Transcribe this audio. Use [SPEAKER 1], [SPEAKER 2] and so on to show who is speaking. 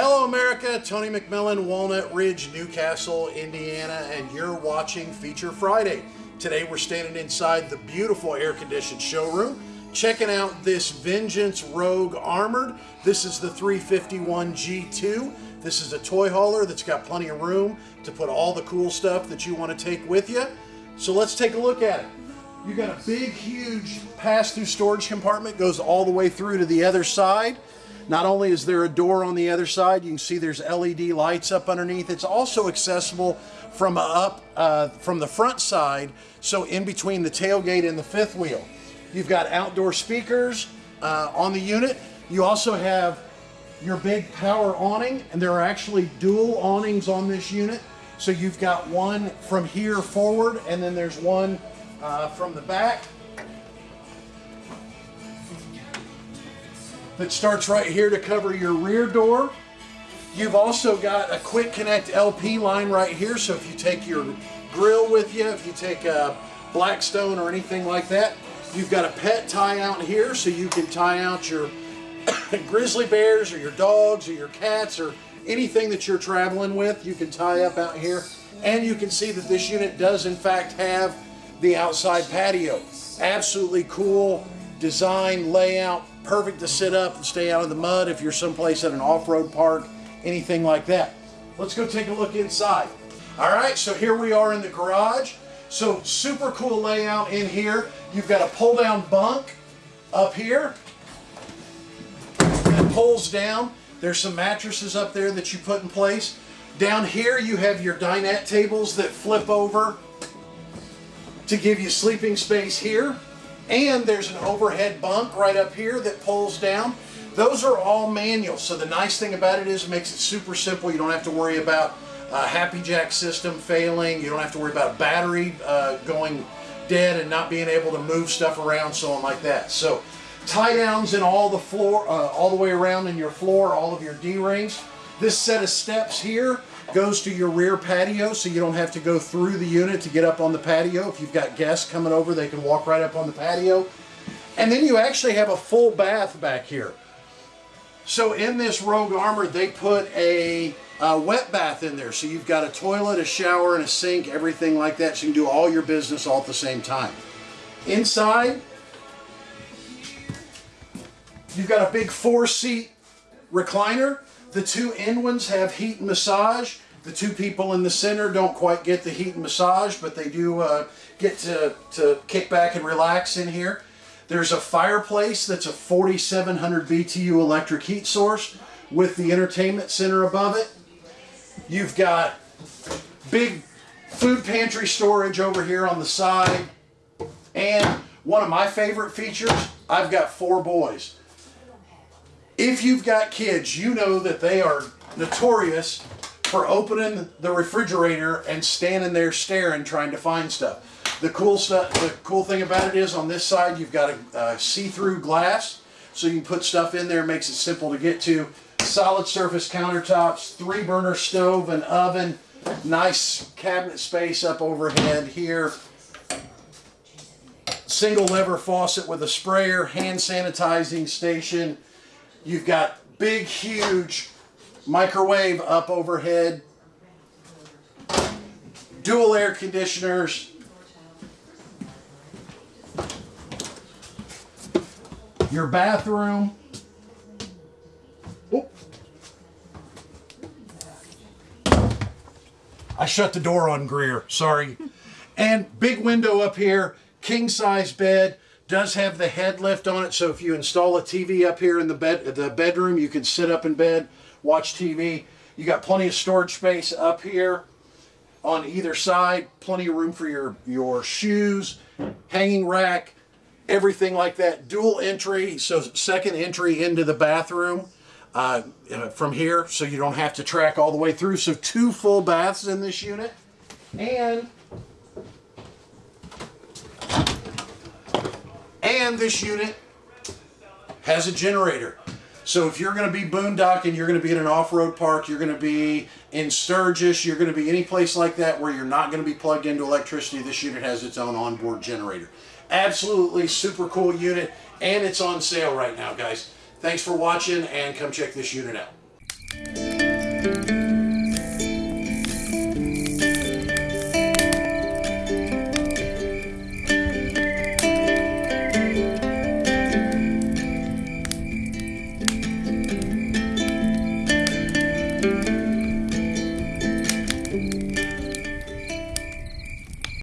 [SPEAKER 1] Hello, America. Tony McMillan, Walnut Ridge, New Castle, Indiana, and you're watching Feature Friday. Today, we're standing inside the beautiful air conditioned showroom, checking out this Vengeance Rogue Armored. This is the 351 G2. This is a toy hauler that's got plenty of room to put all the cool stuff that you want to take with you. So let's take a look at it. You got a big, huge pass-through storage compartment, goes all the way through to the other side. Not only is there a door on the other side, you can see there's LED lights up underneath. It's also accessible from up uh, from the front side, so in between the tailgate and the fifth wheel. You've got outdoor speakers uh, on the unit. You also have your big power awning, and there are actually dual awnings on this unit. So you've got one from here forward, and then there's one uh, from the back. That starts right here to cover your rear door. You've also got a quick connect LP line right here. So if you take your grill with you, if you take a Blackstone or anything like that, you've got a pet tie out here so you can tie out your grizzly bears or your dogs or your cats or anything that you're traveling with. You can tie up out here. And you can see that this unit does in fact have the outside patio. Absolutely cool design, layout, perfect to sit up and stay out of the mud if you're someplace at an off-road park, anything like that. Let's go take a look inside. All right, so here we are in the garage. So super cool layout in here. You've got a pull down bunk up here that pulls down. There's some mattresses up there that you put in place. Down here you have your dinette tables that flip over to give you sleeping space here. And there's an overhead bunk right up here that pulls down. Those are all manual. So the nice thing about it is it makes it super simple. You don't have to worry about a HappiJac system failing. You don't have to worry about battery uh, going dead and not being able to move stuff around, so on like that. So tie downs in all the floor, uh, all the way around in your floor, all of your D-rings. This set of steps here goes to your rear patio so you don't have to go through the unit to get up on the patio. If you've got guests coming over, they can walk right up on the patio. And then you actually have a full bath back here. So in this Rogue Armor, they put a, a, wet bath in there. So you've got a toilet, a shower, and a sink, everything like that. So you can do all your business all at the same time. Inside, you've got a big four-seat recliner. The two end ones have heat and massage. The two people in the center don't quite get the heat and massage, but they do uh, get to, to kick back and relax in here. There's a fireplace that's a 4700 BTU electric heat source with the entertainment center above it. You've got big food pantry storage over here on the side. And one of my favorite features, I've got four boys. If you've got kids, you know that they are notorious for opening the refrigerator and standing there staring trying to find stuff. The cool stuff, the cool thing about it is on this side you've got a, a see-through glass so you can put stuff in there, makes it simple to get to. Solid surface countertops, three burner stove and oven, nice cabinet space up overhead here. Single lever faucet with a sprayer, hand sanitizing station, You've got big, huge microwave up overhead, dual air conditioners, your bathroom. I shut the door on Greer, sorry. And big window up here, king size bed, does have the head lift on it, so if you install a TV up here in the bed, the bedroom, you can sit up in bed, watch TV. You got plenty of storage space up here on either side, plenty of room for your, your shoes, hanging rack, everything like that. Dual entry, so second entry into the bathroom uh, from here, so you don't have to track all the way through. So two full baths in this unit. And And this unit has a generator. So if you're going to be boondocking, you're going to be in an off-road park, you're going to be in Sturgis, you're going to be any place like that where you're not going to be plugged into electricity, this unit has its own onboard generator. Absolutely super cool unit, and it's on sale right now, guys. Thanks for watching, and come check this unit out.